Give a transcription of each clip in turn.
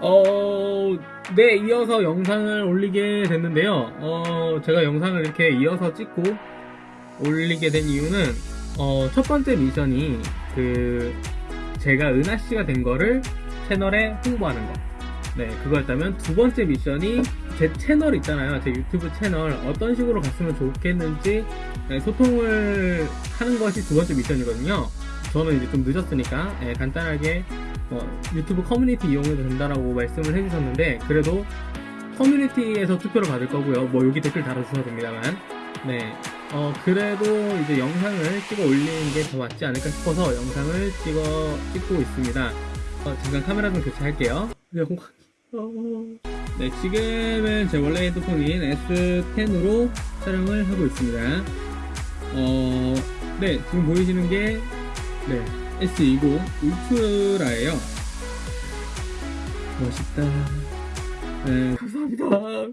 어, 네, 이어서 영상을 올리게 됐는데요. 어, 제가 영상을 이렇게 이어서 찍고 올리게 된 이유는, 어, 첫 번째 미션이, 그, 제가 은하씨가 된 거를 채널에 홍보하는 거. 네, 그거였다면, 두 번째 미션이 제 채널 있잖아요. 제 유튜브 채널. 어떤 식으로 갔으면 좋겠는지, 네, 소통을 하는 것이 두 번째 미션이거든요. 저는 이제 좀 늦었으니까, 예, 간단하게 어, 유튜브 커뮤니티 이용해도 된다라고 말씀을 해주셨는데 그래도 커뮤니티에서 투표를 받을 거고요. 뭐 여기 댓글 달아주셔도 됩니다만 네. 어 그래도 이제 영상을 찍어 올리는 게 더 맞지 않을까 싶어서 영상을 찍어 찍고 있습니다. 어, 잠깐 카메라 좀 교체할게요. 네, 공- 어, 네, 지금은 제 원래 핸드폰인 S10으로 촬영을 하고 있습니다. 어, 네, 지금 보이시는 게 네, S20 울트라예요. 멋있다. 네, 감사합니다.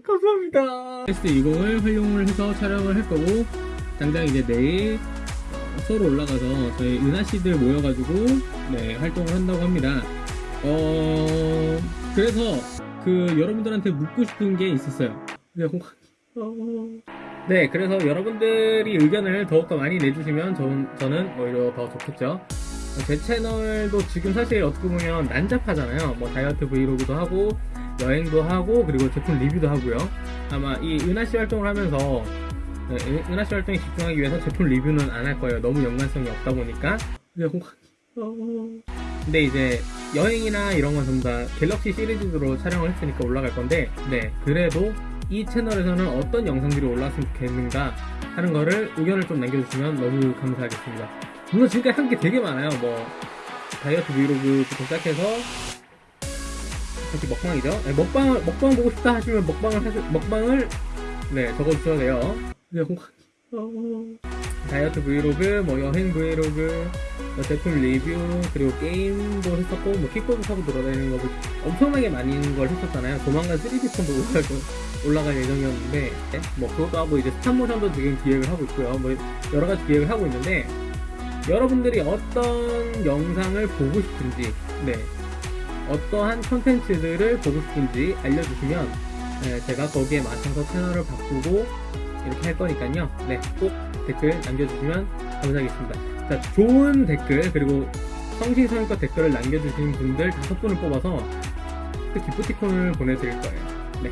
감사합니다. S20을 활용을 해서 촬영을 할 거고, 당장 이제 내일 어, 서울 올라가서 저희 은하씨들 모여가지고, 네, 활동을 한다고 합니다. 어, 그래서 그 여러분들한테 묻고 싶은 게 있었어요. 네, 공- 어, 네, 그래서 여러분들이 의견을 더욱더 많이 내주시면 전, 저는 오히려 더 좋겠죠. 제 채널도 지금 사실 어떻게 보면 난잡하잖아요. 뭐 다이어트 브이로그도 하고 여행도 하고 그리고 제품 리뷰도 하고요. 아마 이 은하씨 활동을 하면서 네, 은- 은하씨 활동에 집중하기 위해서 제품 리뷰는 안 할 거예요. 너무 연관성이 없다 보니까. 공- 어, 근데 이제 여행이나 이런 건 전부 다 갤럭시 시리즈로 촬영을 했으니까 올라갈 건데, 네 그래도 이 채널에서는 어떤 영상들이 올라왔으면 좋겠는가 하는 거를 의견을 좀 남겨주시면 너무 감사하겠습니다. 물론 지금까지 한 게 되게 많아요. 뭐 다이어트 브이로그부터 시작해서 사실 먹방이죠. 네, 먹방 먹방 보고 싶다 하시면 먹방을 하시, 먹방을 네 적어주셔야 돼요. 네, 공- 어, 다이어트 브이로그, 뭐 여행 브이로그, 뭐 제품 리뷰, 그리고 게임도 했었고, 뭐 킥보드 타고 돌아다니는 거도 엄청나게 많이 걸 했었잖아요. 조만간 3D폰도 올라갈, 올라갈 예정이었는데, 네, 뭐 그것도 하고 이제 스탑모션도 지금 기획을 하고 있고요. 뭐 여러 가지 기획을 하고 있는데, 여러분들이 어떤 영상을 보고 싶은지, 네, 어떠한 컨텐츠들을 보고 싶은지 알려주시면, 네, 제가 거기에 맞춰서 채널을 바꾸고 이렇게 할 거니까요. 네, 꼭 댓글 남겨주시면 감사하겠습니다. 자, 좋은 댓글 그리고 성심성의껏 댓글을 남겨주신 분들 다섯 분을 뽑아서 그 기프티콘을 보내드릴 거예요. 네.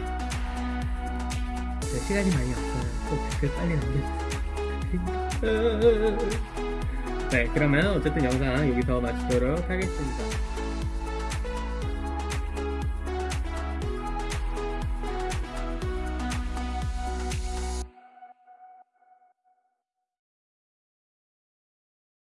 네, 시간이 많이 없어요. 꼭 댓글 빨리 남겨주세요. 네, 그러면 어쨌든 영상 여기서 마치도록 하겠습니다.